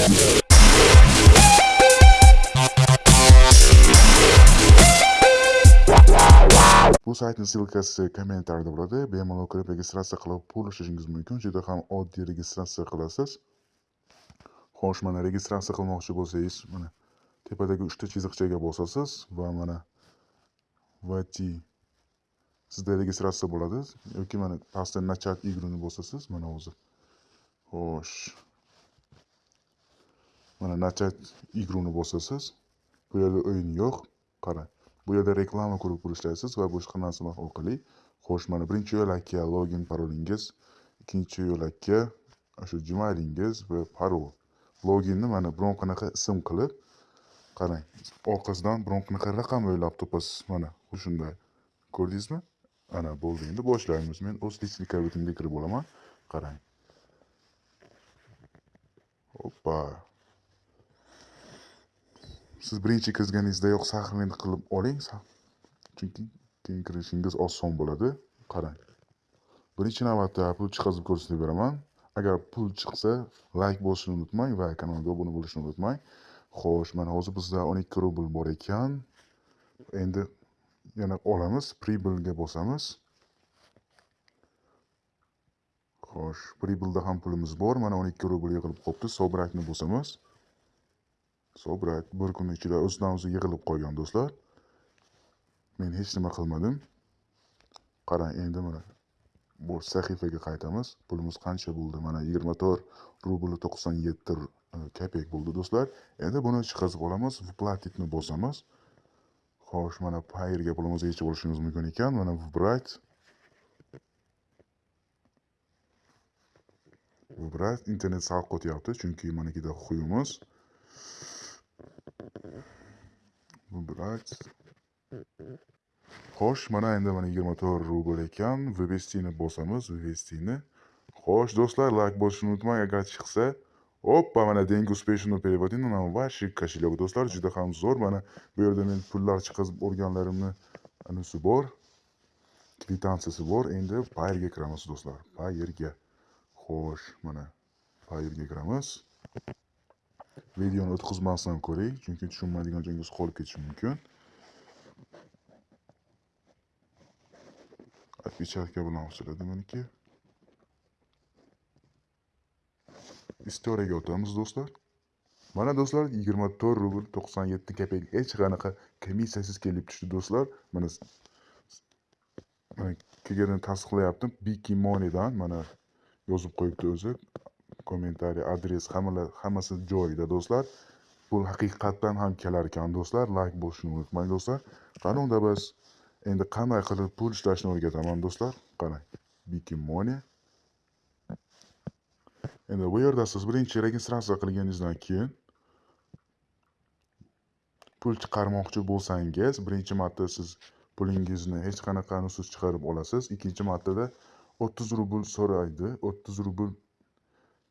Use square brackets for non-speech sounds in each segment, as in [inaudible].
bu saytning ssilkasi kommentariyada bo'ladi bemalol kirib registratsiya qilib pul ishlashingiz mumkin. Juda ham oddiy registratsiya qilasiz. Xo'sh mana registratsiya qilmoqchi bo'lsangiz mana tepadagi uchta chiziqchaga bosasiz va mana войти sizda registratsiya bo'ladi. Yoki mana pastda начать игрuni bosasiz. Mana o'zi. xo'sh. Mana начать игрuni bosasiz. Bu yerda o'yin yo'q. Qarang bu yerda reklama ko'rib turishlaysiz va boshqa narsalar orqali xo'sh mana birinchi yo'lakka login parolingiz ikkinchi yo'lakka o'sha gmailingiz va parol. Loginni mana biron qanaqa ism qilib qarang orqasidan biron qanaqa raqam o'ylab topasiz. Mana shunday ko'rdingizmi? Ana bo'ldi. Endi boshlaymiz. Men o'z личный kabinetimga kirib olaman. Qarang oppa. Siz birinchi kirganingizdayoq сохранение qilib oling chunki keyin kirishingiz oson bo'ladi. Qarang. Birinchi navbatda pul chiqazib ko'rsatib beraman. Agar pul chiqsa layk bosishni unutmang va kanalga obuna bo'lishni unutmang. Xo'sh mana hozir bizda o'n ikki rubl bor ekan. Endi yana olamiz pribelga bosamiz. Xo'sh pribelda ham pulimiz bor. Mana o'n ikki rubl yig'ilib qolibdi sobrakni bosamiz. Sobrak bir kun ichida o'zidan o'zi yig'ilib qolgan do'stlar. Men hech nima qilmadim. Qarang endi mana bu sahifaga qaytamiz. Pulimiz qancha bo'ldi? Mana yigirma to'rt rubl to'qson yetti e, kopek bo'ldi do'stlar. Endi buni chiqazib olamiz выплатitni bosamiz. Xo'sh mana payerga pulimizni yechib olishimiz mumkin ekan. Mana выбрать выбрать internet sal qotyapti chunki manikida huyimiz. Выбрать xo'sh mana endi mana yigirma to'rt rubl ekan вывестini bosamiz вывестini xo'sh do'stlar layk bosishni unutmang agar chiqsa oppa mana деньги успешно переводены на ваши кошелек do'stlar juda ham zo'r mana bu yerda men pullar chiqazib olganlarimni anisi bor kvitansiyasi bor endi payerga kiramiz do'stlar payerga xo'sh mana payerga kiramiz videoni o'tkazmasdan ko'ring chunki tushunmaydigan joyingiz qolib ketishi mumkin. Опечатка bilan ochiladi meniki. Istoriyaga o'tamiz do'stlar. Mana do'stlar yigirma to'rt rubl to'qson yetti kopek hech qanaqa komissiyasiz kelib tushdi do'stlar. Mana kelganini tasdiqlayapti biki moneydan mana yozib qo'yibdi o'zi. Kommentariy adres hammalar hammasi joyida do'stlar. Pul haqiqatdan ham kelar ekan do'stlar. Layk bosishni unutmang do'stlar. Qani unda biz endi qanday qilib pul ishlashni o'rgataman do'stlar? Qarang bikimoni endi bu yerda siz birinchi registratsiya qilganingizdan keyin pul chiqarmoqchi bo'lsangiz birinchi marta siz pulingizni hech qanaqanisiz chiqarib olasiz. Ikkinchi martada o'ttiz rubl so'raydi o'ttiz rubl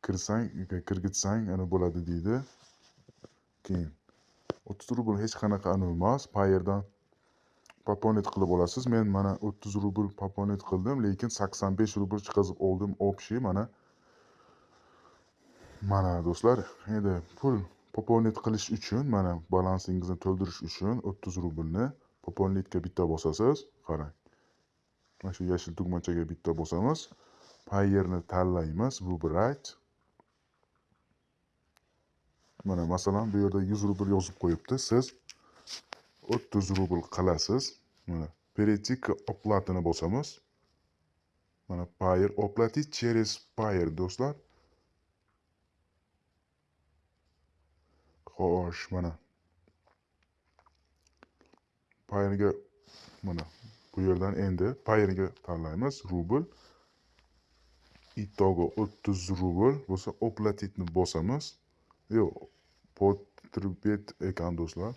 kirsang e, kirgitsang ana bo'ladi deydi. Keyin o'ttiz rubl hech qanaqa emas payerdan пополнить qilib olasiz. Men mana o'ttiz rubl пополнить qildim lekin sakson besh rubl chiqazib oldim. Общий mana. Mana do'stlar endi pul пополнить qilish uchun mana balansingizni to'ldirish uchun o'ttiz rublni пополнитьga bitta bosasiz. Qarang. Mana shu yashil tugmachaga bitta bosamiz. Payerni tanlaymiz выбрать mana masalan bu yerda yuz rubl yozib qo'yibdi. Siz o'ttiz rubl qilasiz. Mana перейти к оплатani bosamiz. Mana payer оплатить через payer do'stlar. Xo'sh mana. Payerga mana bu yerdan endi payerga tanlaymiz. Rubl. Итого o'ttiz rubl bo'lsa оплатитni bosamiz. Yo'q potrебet ekan do'stlar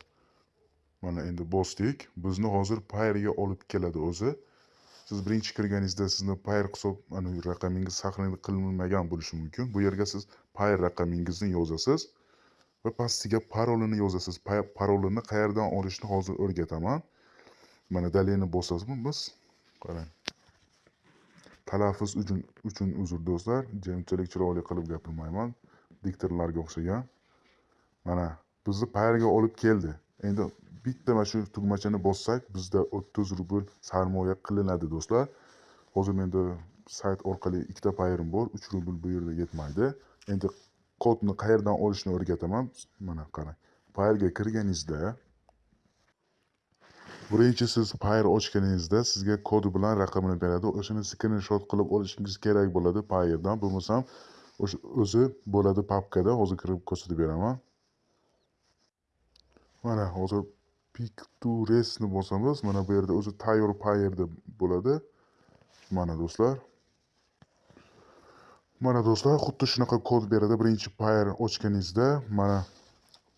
mana endi bosdik. Bizni hozir payrga olib keladi o'zi. Siz birinchi kirganingizda sizni payr hisob raqamingiz saqlanib qilinmagan bo'lishi mumkin. Bu yerga siz payr raqamingizni yozasiz va pastiga parolini yozasiz. Parolini qayerdan olishni hozir o'rgataman. Mana dalyani bosamiz qarang. Talaffuz uchun uchun uzr do'stlar. Unchalik chiroyli qilib gapirmayman. Diktorlarga o'xshagan. Mana bizni payerga olib keldi. Endi bitta mana shu tugmachani bossak bizda o'ttiz rubl sarmoya qilinadi do'stlar. Hozir menda sayt orqali ikkita payerim bor uch rubl bu yerda yetmaydi. Endi kodni qayerdan olishni o'rgataman? Mana qarang. Payerga kirganingizda birinchi siz payer ochganingizda sizga kodi bilan raqamini beradi. O'shani skrinshot qilib olishingiz kerak bo'ladi payerdan bo'lmasam o'zi bo'ladi papkada hozir kirib ko'rsatib beraman. Mana hozir picturesni bosamiz. Mana bu yerda o'zi tayyor payer deb bo'ladi. Mana do'stlar. Mana do'stlar xuddi shunaqa kod beradi. Birinchi payer ochganingizda mana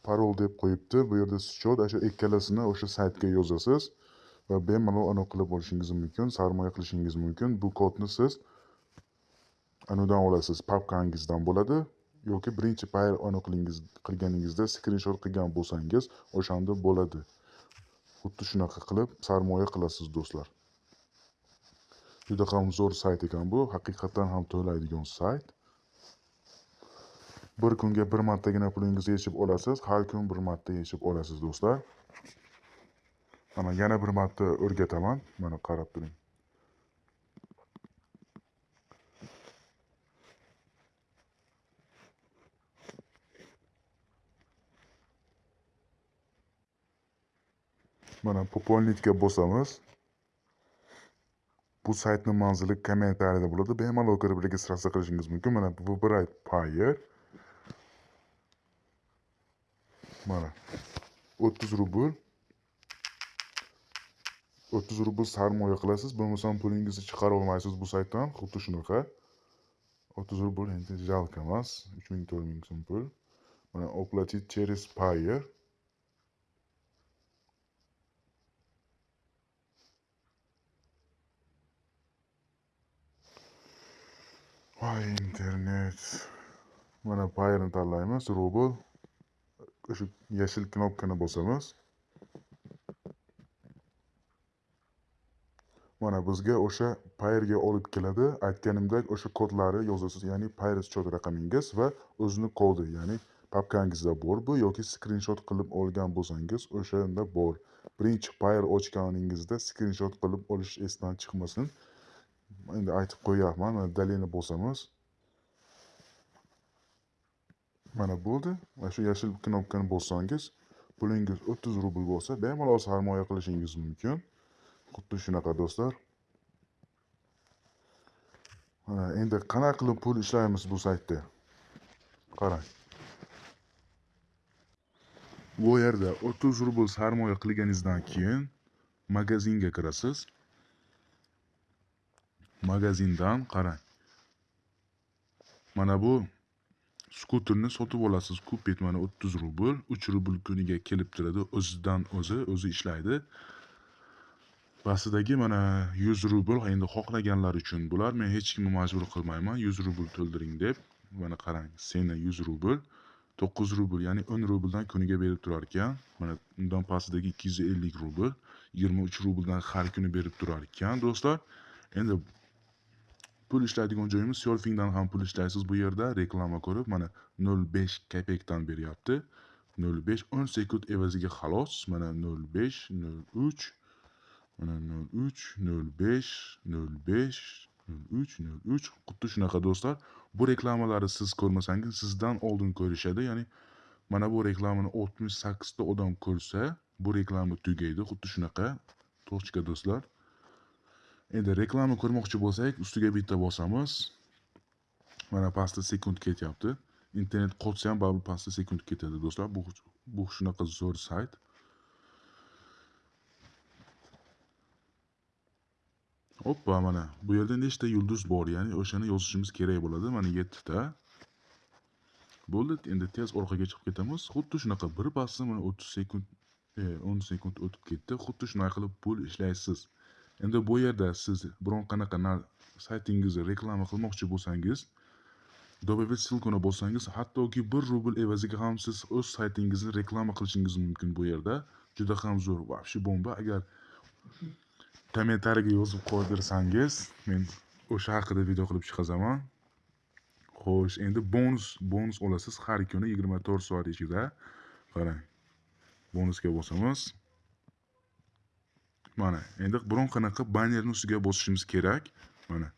parol deb qo'yibdi. Bu yerda счет shu ikkalasini o'sha saytga yozasiz va bemalol anaqa qilib olishingiz mumkin sarmoya qilishingiz mumkin. Bu kodni siz anudan olasiz papkangizdan bo'ladi yoki birinchi payl aniqlingiz qilganingizda skrinshot qilgan bo'lsangiz o'shanda bo'ladi. Xuddi shunaqa qilib sarmoya qilasiz do'stlar. Juda ham zo'r sayt ekan bu. Haqiqatdan ham to'laydigan sayt. Bir kunga bir martagina pulingizni yechib olasiz har kun bir marta yechib olasiz do'stlar. Mana yana bir marta o'rgataman. Mana qarab turing. Mana пополнитga bosamiz. Bu saytni manzili kommentariyada bo'ladi. Bemalol kirib registratsiya qilishingiz mumkin. Mana выбирать payer mana o'ttiz rubl. O'ttiz rubl sarmoya qilasiz. Bo'lmasam pulingizni chiqara olmaysiz bu saytdan. Xuddi shunaqa. O'ttiz rubl endi жалко emas. Uch ming to'rt ming so'm pul. Mana оплатить через payer internet. Mana payerni tanlaymiz rubl o'sha yashil knopkani bosamiz mana bizga o'sha payerga olib keladi aytganimdek o'sha kodlari yozasiz ya'ni payer счет raqamingiz va o'zini kodi ya'ni papkangizda bor bu yoki skrinshot qilib olgan bo'lsangiz o'shanda bor. Birinchi payer ochganingizda skrinshot qilib olish esdan chiqmasin. Endi aytib qo'yyapman mana dalilni bosamiz. Mana bo'ldi. Mana shu yashil knopkani bossangiz pulingiz o'ttiz rubl bo'lsa bemalol sarmoya qilishingiz mumkin. Xuddi shunaqa do'stlar. Mana endi qanaqa qilib pul ishlaymiz bu saytda? Qarang. Bu yerda o'ttiz rubl sarmoya qilganingizdan keyin magazinga kirasiz. Magazindan qarang. Mana bu skuterni sotib olasiz. Kupet mana o'ttiz rubl uch rubl kuniga kelib turadi. O'zidan o'zi o'zi ishlaydi. Pastidagi mana yuz rubl endi xohlaganlar uchun bular men hech kimni majbur qilmayman. Yuz rubl to'ldiring deb mana qarang seni yuz rubl to'qqiz rubl ya'ni o'n rubldan kuniga berib turar ekan. Mana undan pastidagi ikki yuz ellik rubl yigirma uch rubldan har kuni berib turar ekan do'stlar. Endi pul ishlaydigan joyimiz surfingdan ham pul ishlaysiz bu yerda. Reklama ko'rib mana nol besh kopekdan beryapti. nol besh o'n sekund evaziga xolos mana nol besh nol uch mana nol uch nol besh nol besh nol uch nol uch. Xuddi shunaqa do'stlar. Bu reklamalarni siz ko'rmasangiz sizdan oldin ko'rishadi. Ya'ni mana bu reklamani oltmish sakkizta odam ko'rsa bu reklama tugaydi. Xuddi shunaqa. Точка do'stlar? Endi reklama ko'rmoqchi bo'lsak ustiga bitta bosamiz. Mana pastda sekund ketyapti. Internet qotsa ham baribir pastda sekund ketadi do'stlar. Bu bu shunaqa zo'r sayt. Oppa mana bu yerda nechta yulduz bor? Ya'ni o'shani yozishimiz kerak bo'ladi. Mana yettita. Bo'ldi. Endi tez orqaga chiqib ketamiz. Xuddi shunaqa bir pasda mana o'ttiz sekund e, o'n sekund o'tib ketdi. Xuddi shunday qilib pul ishlaysiz. Endi bu yerda siz biron qanaqa saytingizni reklama qilmoqchi bo'lsangiz добавить ссылкani bossangiz hattoki bir rubl evaziga ham siz o'z saytingizni reklama qilishingiz mumkin bu yerda. Juda ham zo'r вообще bomba. Agar kommentariyga yozib qoldirsangiz men o'sha haqida video qilib chiqazaman. Xo'sh endi bonus bonus olasiz. Har kuni yigirma to'rt soat ichida. Qarang bonusga bosamiz. Mana endi biron qanaqa bannerni ustiga bosishimiz kerak. Mana.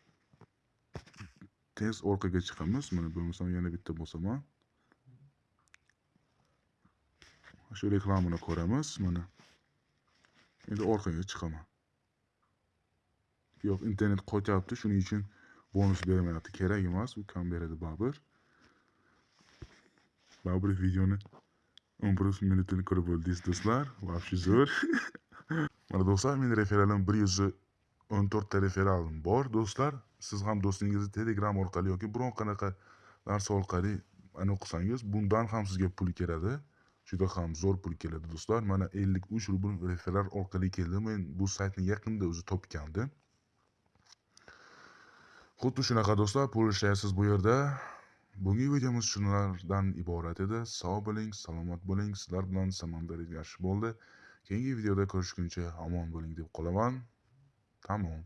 Tez orqaga chiqamiz. Mana bo'lmasam yana bitta bosaman. Shu reklamani ko'ramiz. Mana. Endi orqaga chiqaman. Yo'q internet qotyapti. Shuning uchun bonus bermayapti. Kerak emas. U kam beradi baribir baribir videoni o'n bir minutini ko'rib bo'ldingiz do'stlar. Вообще zo'r. [laughs] do'stlar men referalim bir yuz o'n to'rtta referalim bor. Do'stlar siz ham do'stingizni telegram orqali yoki biron qanaqa narsa orqali ani qilsangiz bundan ham sizga pul keladi. Juda ham zo'r pul keladi do'stlar. Mana ellik uch rubl referal orqali keldi men bu saytni yaqinda o'zi topgandim. Xuddi shunaqa do'stlar pul ishlaysiz bu yerda. Bugungi videomiz shulardan iborat edi. Sog' bo'ling salomat bo'ling. Sizlar bilan samandar yaxshi bo'ldi. keyingi videoda ko'rishguncha omon bo'ling deb qolaman. Tamom.